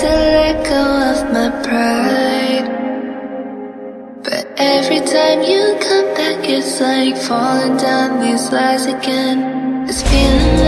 to let go of my pride. But every time you come back It's like falling down these lies again. This feeling